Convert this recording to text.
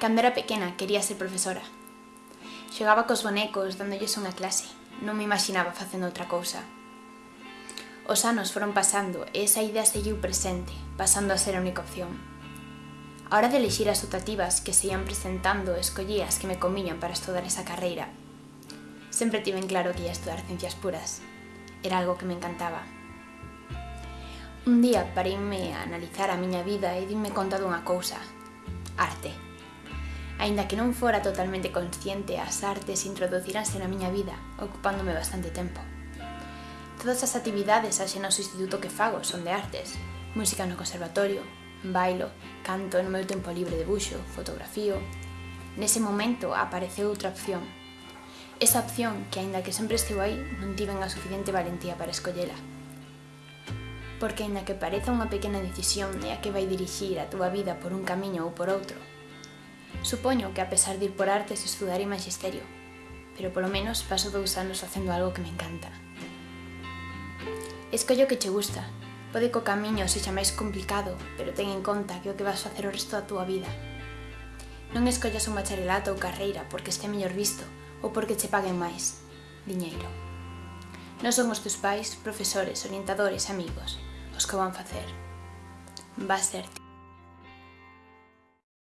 Cando era pequena, quería ser profesora. Xogaba cos bonecos, dándolles unha clase. Non me imaginaba facendo outra cousa. Os anos foron pasando e esa idea seguiu presente, pasando a ser a única opción. A hora de elixir as optativas que se ian presentando, escollí as que me comiñan para estudar esa carreira. Sempre tive en claro que ia estudar ciencias puras. Era algo que me encantaba. Un día pareime a analizar a miña vida e dime conta dunha cousa. Arte. Aínda que non fora totalmente consciente, as artes introduciranse na miña vida, ocupándome bastante tempo. Todas as actividades axe no instituto que fago son de artes. Música no conservatorio, bailo, canto no meu tempo libre de buxo, fotografío... Nese momento apareceu outra opción. Esa opción que, aínda que sempre esteu aí, non tiven a suficiente valentía para escollela. Porque aínda que pareza unha pequena decisión é a que vai dirixir a túa vida por un camiño ou por outro, Supoño que a pesar de ir por artes estudarei magisterio, pero polo menos paso dous anos facendo algo que me encanta. Escollo que che gusta. Pode co camiño sexa máis complicado, pero ten en conta que o que vas facer o resto da túa vida. Non escollas un bacharelato ou carreira porque este mellor visto ou porque che paguen máis. Diñeiro. Non son os teus pais, profesores, orientadores, amigos, os que van facer. Va ser ti.